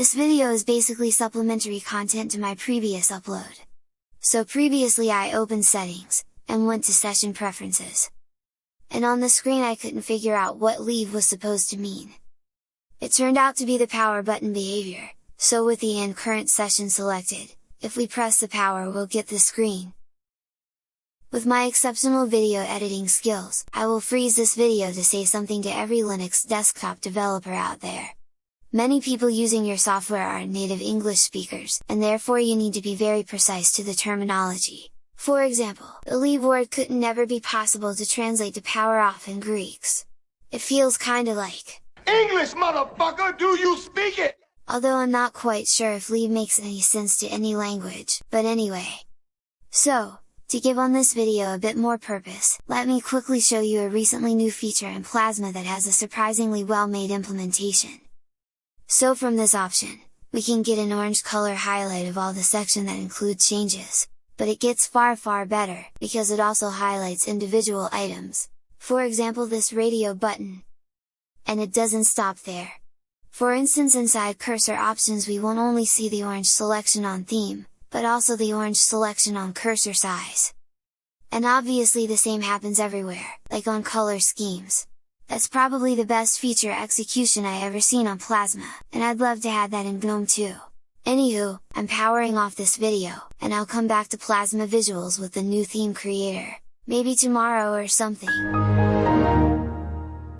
This video is basically supplementary content to my previous upload. So previously I opened settings, and went to session preferences. And on the screen I couldn't figure out what leave was supposed to mean. It turned out to be the power button behavior, so with the end current session selected, if we press the power we'll get the screen. With my exceptional video editing skills, I will freeze this video to say something to every Linux desktop developer out there. Many people using your software are native English speakers, and therefore you need to be very precise to the terminology. For example, the leave word couldn't never be possible to translate to power off in Greeks. It feels kinda like, English motherfucker, do you speak it? Although I'm not quite sure if leave makes any sense to any language, but anyway. So, to give on this video a bit more purpose, let me quickly show you a recently new feature in Plasma that has a surprisingly well made implementation. So from this option, we can get an orange color highlight of all the section that include changes, but it gets far far better, because it also highlights individual items, for example this radio button. And it doesn't stop there. For instance inside cursor options we won't only see the orange selection on theme, but also the orange selection on cursor size. And obviously the same happens everywhere, like on color schemes. That's probably the best feature execution I ever seen on Plasma, and I'd love to have that in GNOME too! Anywho, I'm powering off this video, and I'll come back to Plasma Visuals with the new theme creator, maybe tomorrow or something!